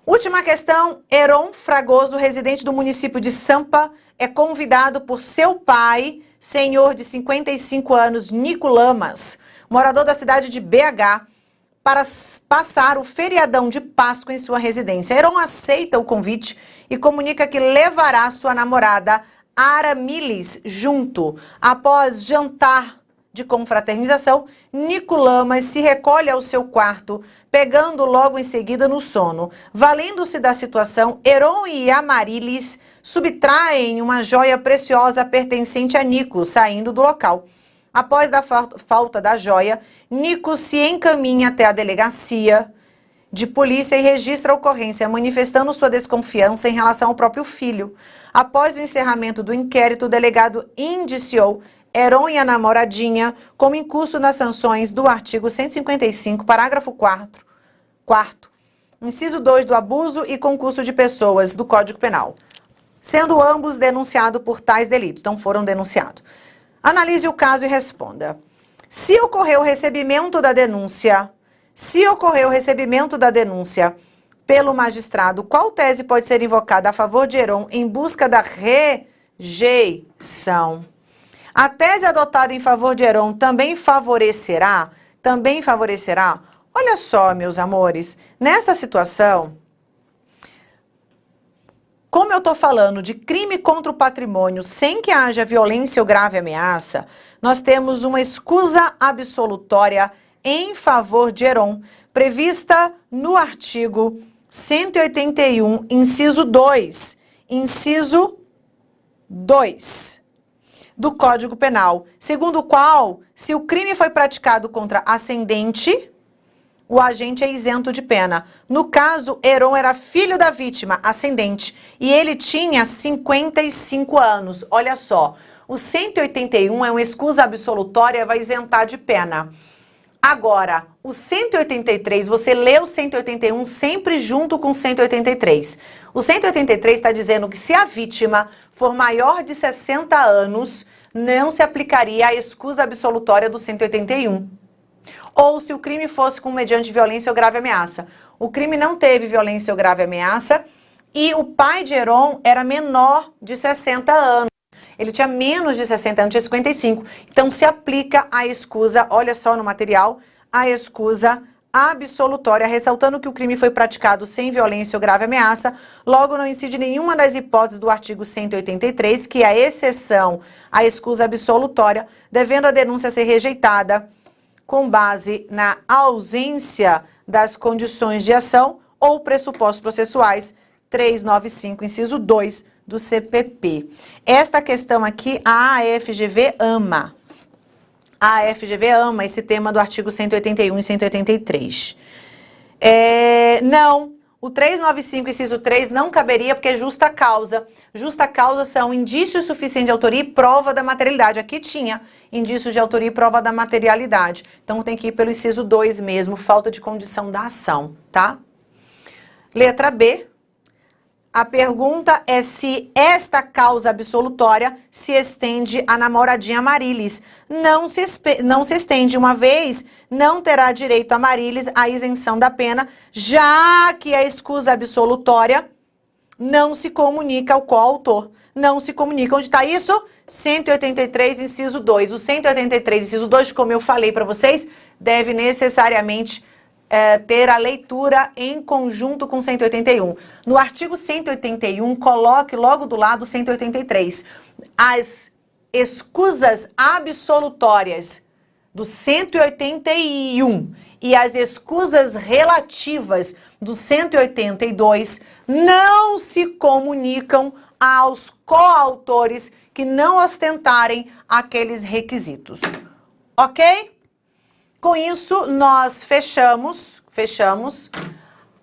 Última questão, Heron Fragoso, residente do município de Sampa, é convidado por seu pai, senhor de 55 anos, Nico Lamas, morador da cidade de BH, para passar o feriadão de Páscoa em sua residência. Heron aceita o convite e comunica que levará sua namorada Aramilis junto. Após jantar de confraternização, Nicolamas se recolhe ao seu quarto, pegando logo em seguida no sono. Valendo-se da situação, Heron e Amarilis subtraem uma joia preciosa pertencente a Nico, saindo do local. Após a falta da joia, Nico se encaminha até a delegacia de polícia e registra a ocorrência, manifestando sua desconfiança em relação ao próprio filho. Após o encerramento do inquérito, o delegado indiciou Heron e a namoradinha como incurso nas sanções do artigo 155, parágrafo 4, quarto, inciso 2 do abuso e concurso de pessoas do Código Penal, sendo ambos denunciados por tais delitos, então foram denunciados. Analise o caso e responda. Se ocorreu o recebimento da denúncia, se ocorreu o recebimento da denúncia pelo magistrado, qual tese pode ser invocada a favor de Heron em busca da rejeição? A tese adotada em favor de Heron também favorecerá, também favorecerá. Olha só, meus amores, nessa situação, como eu estou falando de crime contra o patrimônio sem que haja violência ou grave ameaça, nós temos uma escusa absolutória em favor de Heron, prevista no artigo 181, inciso 2, inciso 2 do Código Penal, segundo o qual, se o crime foi praticado contra ascendente, o agente é isento de pena. No caso, Heron era filho da vítima, ascendente, e ele tinha 55 anos. Olha só, o 181 é uma excusa absolutória, vai isentar de pena. Agora, o 183, você lê o 181 sempre junto com o 183. O 183 está dizendo que se a vítima for maior de 60 anos, não se aplicaria a excusa absolutória do 181 ou se o crime fosse com mediante violência ou grave ameaça. O crime não teve violência ou grave ameaça e o pai de Heron era menor de 60 anos. Ele tinha menos de 60 anos, tinha 55. Então se aplica a escusa, olha só no material, a escusa absolutória, ressaltando que o crime foi praticado sem violência ou grave ameaça, logo não incide nenhuma das hipóteses do artigo 183, que é a exceção à escusa absolutória, devendo a denúncia ser rejeitada com base na ausência das condições de ação ou pressupostos processuais 395, inciso 2 do CPP. Esta questão aqui, a AFGV ama. A AFGV ama esse tema do artigo 181 e 183. É, não, o 395, inciso 3, não caberia porque é justa causa. Justa causa são indícios suficientes de autoria e prova da materialidade. Aqui tinha indícios de autoria e prova da materialidade. Então tem que ir pelo inciso 2 mesmo, falta de condição da ação, tá? Letra B, a pergunta é se esta causa absolutória se estende à namoradinha Marilis. Não se, não se estende uma vez, não terá direito a Marilis à isenção da pena, já que a escusa absolutória não se comunica ao coautor. Não se comunica. Onde está isso? 183, inciso 2. O 183, inciso 2, como eu falei para vocês, deve necessariamente é, ter a leitura em conjunto com 181. No artigo 181, coloque logo do lado 183. As escusas absolutórias do 181 e as escusas relativas do 182 não se comunicam aos coautores que não ostentarem aqueles requisitos. Ok? Com isso, nós fechamos, fechamos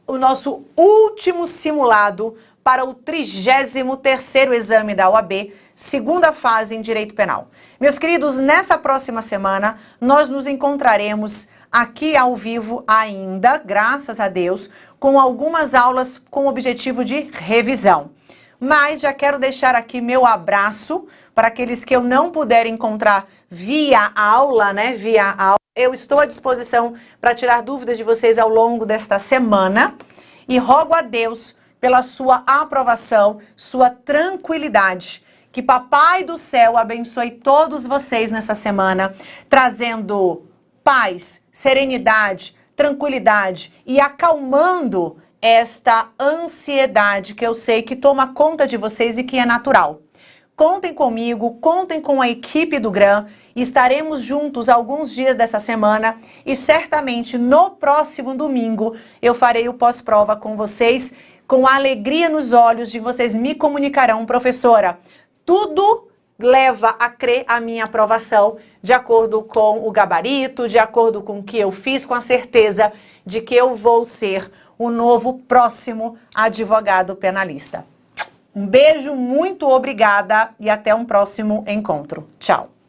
o nosso último simulado para o 33º exame da OAB, segunda fase em Direito Penal. Meus queridos, nessa próxima semana, nós nos encontraremos aqui ao vivo ainda, graças a Deus, com algumas aulas com o objetivo de revisão. Mas já quero deixar aqui meu abraço para aqueles que eu não puder encontrar via aula, né, via aula. Eu estou à disposição para tirar dúvidas de vocês ao longo desta semana e rogo a Deus pela sua aprovação, sua tranquilidade. Que Papai do Céu abençoe todos vocês nessa semana, trazendo paz, serenidade, tranquilidade e acalmando esta ansiedade que eu sei que toma conta de vocês e que é natural. Contem comigo, contem com a equipe do GRAM, estaremos juntos alguns dias dessa semana e certamente no próximo domingo eu farei o pós-prova com vocês, com a alegria nos olhos de vocês me comunicarão, professora, tudo leva a crer a minha aprovação de acordo com o gabarito, de acordo com o que eu fiz, com a certeza de que eu vou ser o novo próximo advogado penalista. Um beijo, muito obrigada e até um próximo encontro. Tchau!